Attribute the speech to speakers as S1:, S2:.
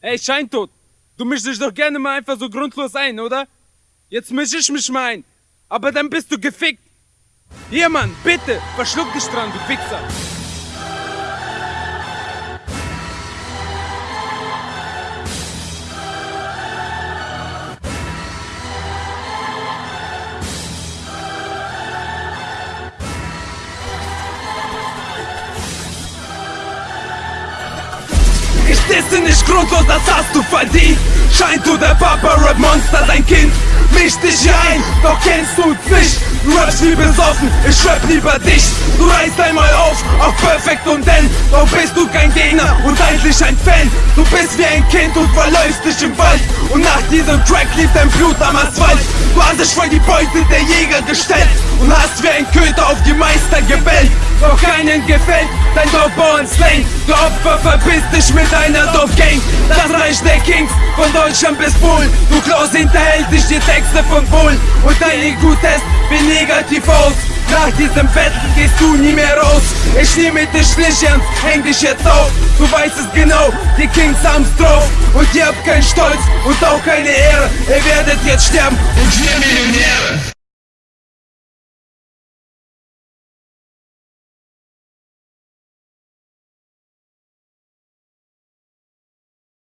S1: Ey, Scheintod, du mischst dich doch gerne mal einfach so grundlos ein, oder? Jetzt misch ich mich mal ein. Aber dann bist du gefickt. Hier, Mann, bitte, verschluck dich dran, du Wichser.
S2: Ich disse nicht grundlos, das hast du verdient Scheint du der Papa Rap Monster, dein Kind Misch dich hier ein, doch kennst du's nicht? Du rappst wie besoffen, ich rap lieber dich. Du reißt einmal auf, auf perfekt und denn. Doch bist du kein Gegner und eigentlich ein Fan. Du bist wie ein Kind und verläufst dich im Wald. Und nach diesem Track lief dein Blut am Asphalt. Du hast dich vor die Beute der Jäger gestellt Und hast wie ein Köter auf die Meister Doch keinen gefällt dein Dorfbauern-Slang Du Opfer verpiss dich mit deiner Dorfgang. Das Reich der Kings, von Deutschland bis Polen Du Klaus hinterhält dich die Texte von Polen Und dein IQ-Test wie negativ aus. Nach diesem Battle gehst du nie mehr raus. Ich nehme dich nicht ernst, häng dich jetzt auf. Du weißt es genau, die Kings haben's drauf. Und ihr habt keinen Stolz und auch keine Ehre. Ihr werdet jetzt sterben. Und wir Millionäre